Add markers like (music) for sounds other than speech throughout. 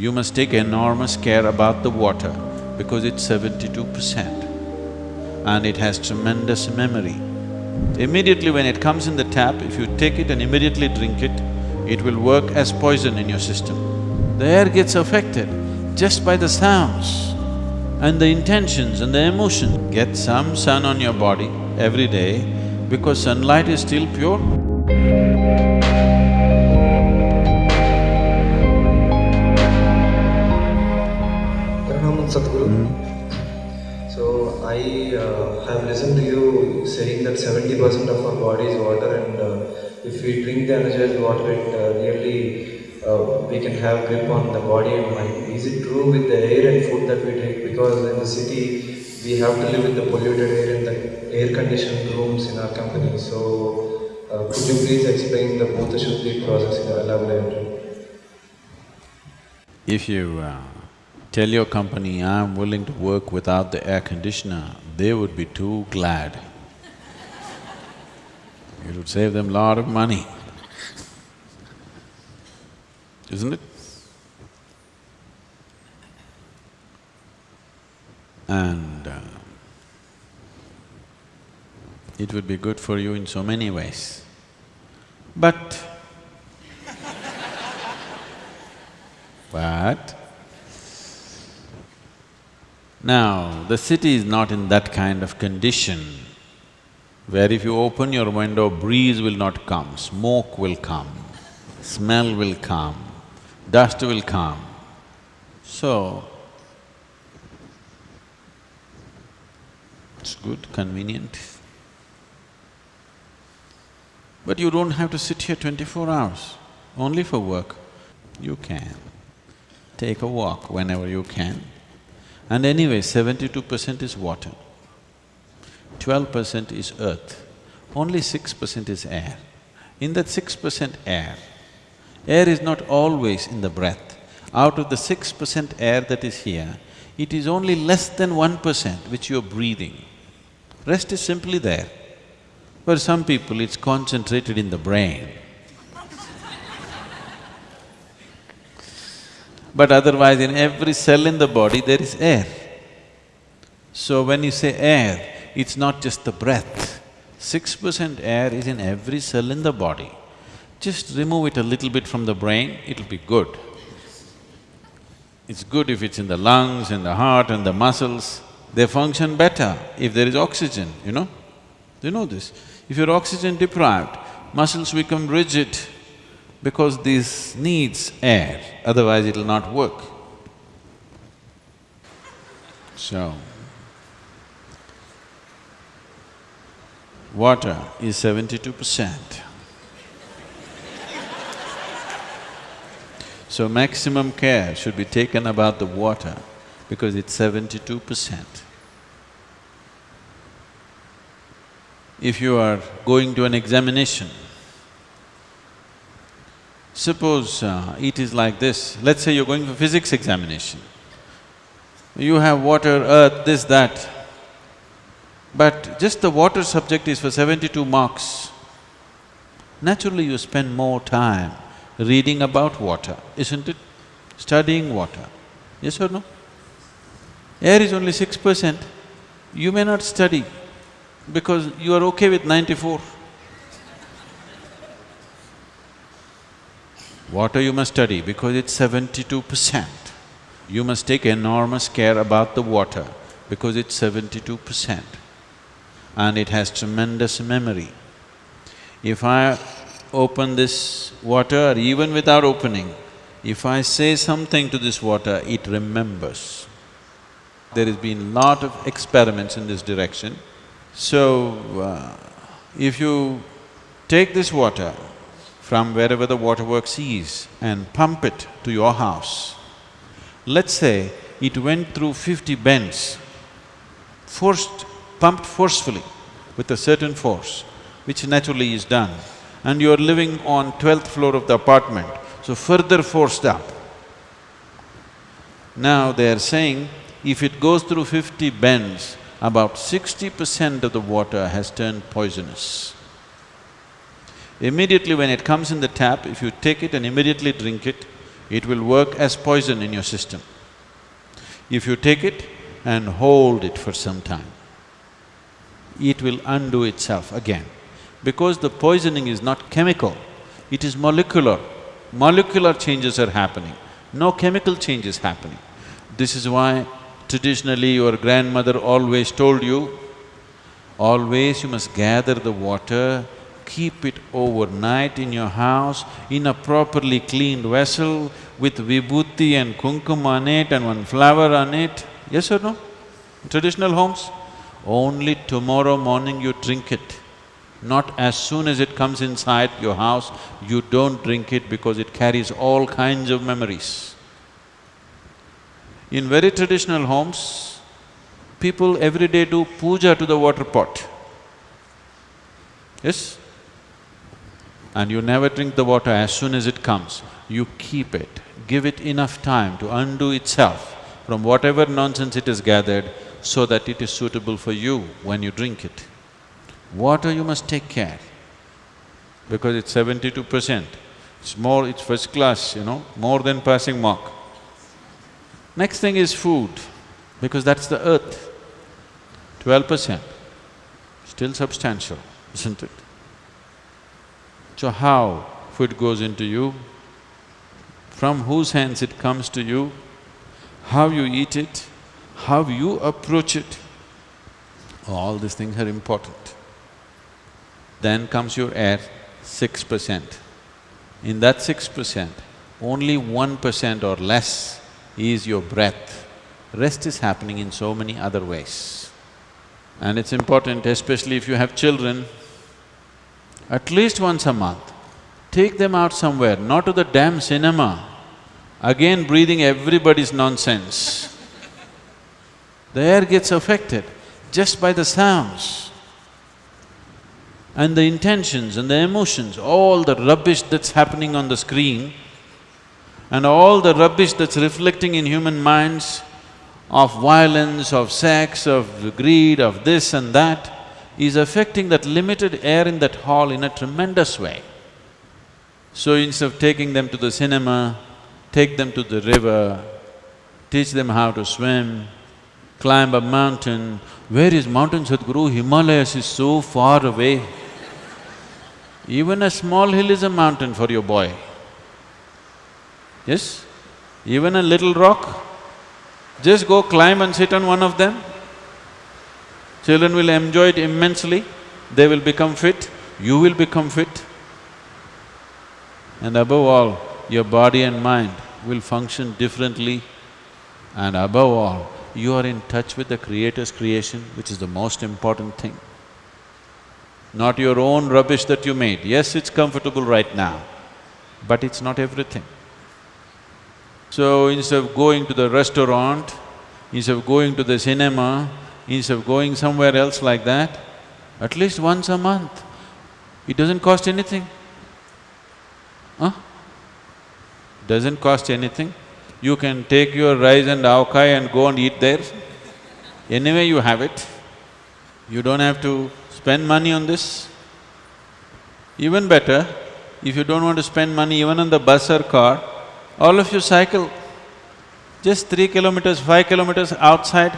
You must take enormous care about the water because it's seventy-two percent and it has tremendous memory. Immediately when it comes in the tap, if you take it and immediately drink it, it will work as poison in your system. The air gets affected just by the sounds and the intentions and the emotions. Get some sun on your body every day because sunlight is still pure. You that seventy percent of our body is water, and uh, if we drink the energized water, it uh, really uh, we can have grip on the body and mind. Is it true with the air and food that we take? Because in the city we have to live with the polluted air and the air-conditioned rooms in our company. So uh, could you please explain the Bhuta Shuddhi process in elaborate? If you uh, tell your company, I'm willing to work without the air conditioner, they would be too glad. Would save them a lot of money, isn't it? And uh, it would be good for you in so many ways. But But now, the city is not in that kind of condition where if you open your window, breeze will not come, smoke will come, smell will come, dust will come. So, it's good, convenient. But you don't have to sit here twenty-four hours, only for work. You can take a walk whenever you can. And anyway, seventy-two percent is water, twelve percent is earth, only six percent is air. In that six percent air, air is not always in the breath. Out of the six percent air that is here, it is only less than one percent which you're breathing. Rest is simply there. For some people, it's concentrated in the brain. (laughs) But otherwise in every cell in the body there is air. So when you say air, it's not just the breath. Six percent air is in every cell in the body. Just remove it a little bit from the brain, it'll be good. It's good if it's in the lungs, in the heart and the muscles, they function better if there is oxygen, you know? You know this? If you're oxygen deprived, muscles become rigid, because this needs air, otherwise it'll not work. So, water is seventy-two percent. So maximum care should be taken about the water because it's seventy-two percent. If you are going to an examination, Suppose uh, it is like this, let's say you're going for physics examination. You have water, earth, this, that, but just the water subject is for seventy-two marks. Naturally you spend more time reading about water, isn't it? Studying water, yes or no? Air is only six percent, you may not study because you are okay with ninety-four. Water you must study because it's seventy-two percent. You must take enormous care about the water because it's seventy-two percent and it has tremendous memory. If I open this water or even without opening, if I say something to this water, it remembers. There has been lot of experiments in this direction. So, uh, if you take this water from wherever the waterworks is and pump it to your house. Let's say it went through fifty bends, forced, pumped forcefully with a certain force, which naturally is done, and you're living on twelfth floor of the apartment, so further forced up. Now they're saying, if it goes through fifty bends, about sixty percent of the water has turned poisonous. Immediately when it comes in the tap, if you take it and immediately drink it, it will work as poison in your system. If you take it and hold it for some time, it will undo itself again. Because the poisoning is not chemical, it is molecular. Molecular changes are happening, no chemical change is happening. This is why traditionally your grandmother always told you, always you must gather the water, keep it overnight in your house in a properly cleaned vessel with vibhuti and kumkum on it and one flower on it. Yes or no? Traditional homes? Only tomorrow morning you drink it. Not as soon as it comes inside your house, you don't drink it because it carries all kinds of memories. In very traditional homes, people every day do puja to the water pot. Yes? And you never drink the water as soon as it comes. You keep it, give it enough time to undo itself from whatever nonsense it has gathered so that it is suitable for you when you drink it. Water you must take care because it's seventy-two percent. It's more… it's first class, you know, more than passing mark. Next thing is food, because that's the earth, twelve percent, still substantial, isn't it? So how food goes into you, from whose hands it comes to you, how you eat it, how you approach it, all these things are important. Then comes your air, six percent. In that six percent, only one percent or less is your breath. Rest is happening in so many other ways. And it's important, especially if you have children, at least once a month, take them out somewhere, not to the damn cinema, again breathing everybody's nonsense. The air gets affected just by the sounds and the intentions and the emotions, all the rubbish that's happening on the screen and all the rubbish that's reflecting in human minds of violence, of sex, of greed, of this and that, is affecting that limited air in that hall in a tremendous way. So instead of taking them to the cinema, take them to the river, teach them how to swim, climb a mountain. Where is mountain Sadhguru? Himalayas is so far away. Even a small hill is a mountain for your boy. Yes? Even a little rock, just go climb and sit on one of them. Children will enjoy it immensely, they will become fit, you will become fit. And above all, your body and mind will function differently and above all, you are in touch with the Creator's creation, which is the most important thing. Not your own rubbish that you made. Yes, it's comfortable right now, but it's not everything. So instead of going to the restaurant, instead of going to the cinema, instead of going somewhere else like that, at least once a month. It doesn't cost anything. Huh? Doesn't cost anything. You can take your rice and avkai and go and eat there. Anyway, you have it. You don't have to spend money on this. Even better, if you don't want to spend money even on the bus or car, all of you cycle. Just three kilometers, five kilometers outside,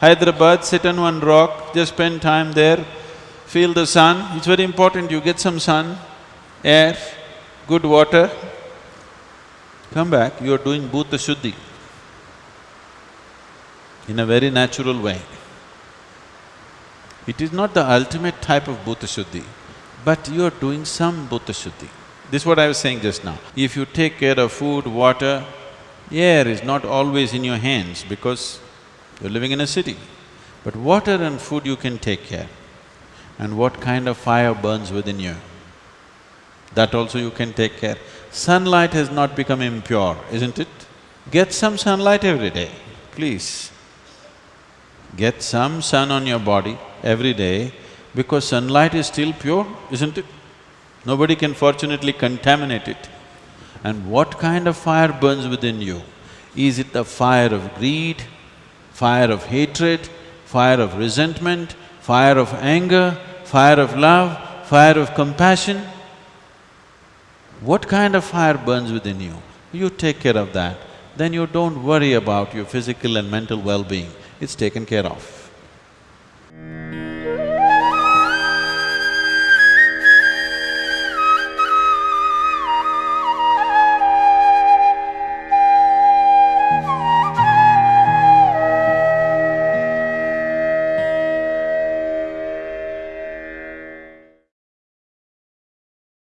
Hyderabad, sit on one rock, just spend time there, feel the sun, it's very important you get some sun, air, good water. Come back, you are doing Bhuta Shuddhi in a very natural way. It is not the ultimate type of Bhuta Shuddhi, but you are doing some Bhuta Shuddhi. This is what I was saying just now. If you take care of food, water, air is not always in your hands because you're living in a city. But water and food you can take care. And what kind of fire burns within you, that also you can take care. Sunlight has not become impure, isn't it? Get some sunlight every day, please. Get some sun on your body every day because sunlight is still pure, isn't it? Nobody can fortunately contaminate it. And what kind of fire burns within you? Is it the fire of greed, fire of hatred, fire of resentment, fire of anger, fire of love, fire of compassion. What kind of fire burns within you? You take care of that, then you don't worry about your physical and mental well-being, it's taken care of.